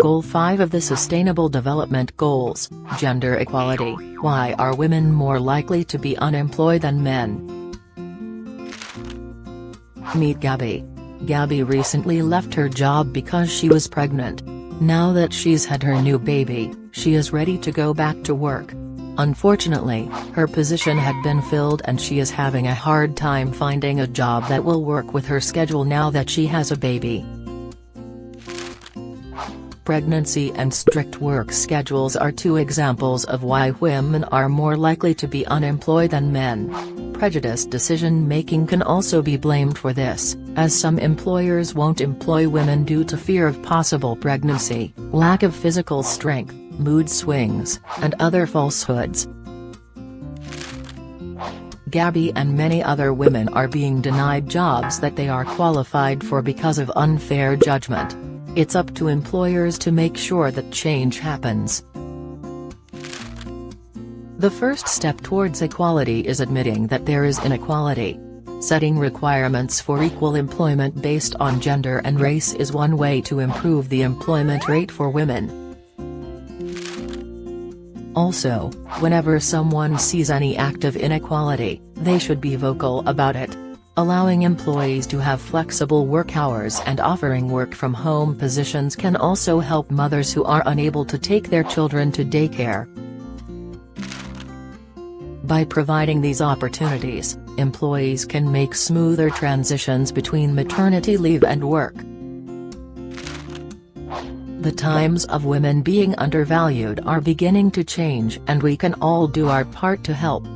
Goal 5 of the Sustainable Development Goals, Gender Equality, Why are women more likely to be unemployed than men? Meet Gabby. Gabby recently left her job because she was pregnant. Now that she's had her new baby, she is ready to go back to work. Unfortunately, her position had been filled and she is having a hard time finding a job that will work with her schedule now that she has a baby. Pregnancy and strict work schedules are two examples of why women are more likely to be unemployed than men. Prejudiced decision-making can also be blamed for this, as some employers won't employ women due to fear of possible pregnancy, lack of physical strength, mood swings, and other falsehoods. Gabby and many other women are being denied jobs that they are qualified for because of unfair judgment. It's up to employers to make sure that change happens. The first step towards equality is admitting that there is inequality. Setting requirements for equal employment based on gender and race is one way to improve the employment rate for women. Also, whenever someone sees any act of inequality, they should be vocal about it. Allowing employees to have flexible work hours and offering work-from-home positions can also help mothers who are unable to take their children to daycare. By providing these opportunities, employees can make smoother transitions between maternity leave and work. The times of women being undervalued are beginning to change and we can all do our part to help.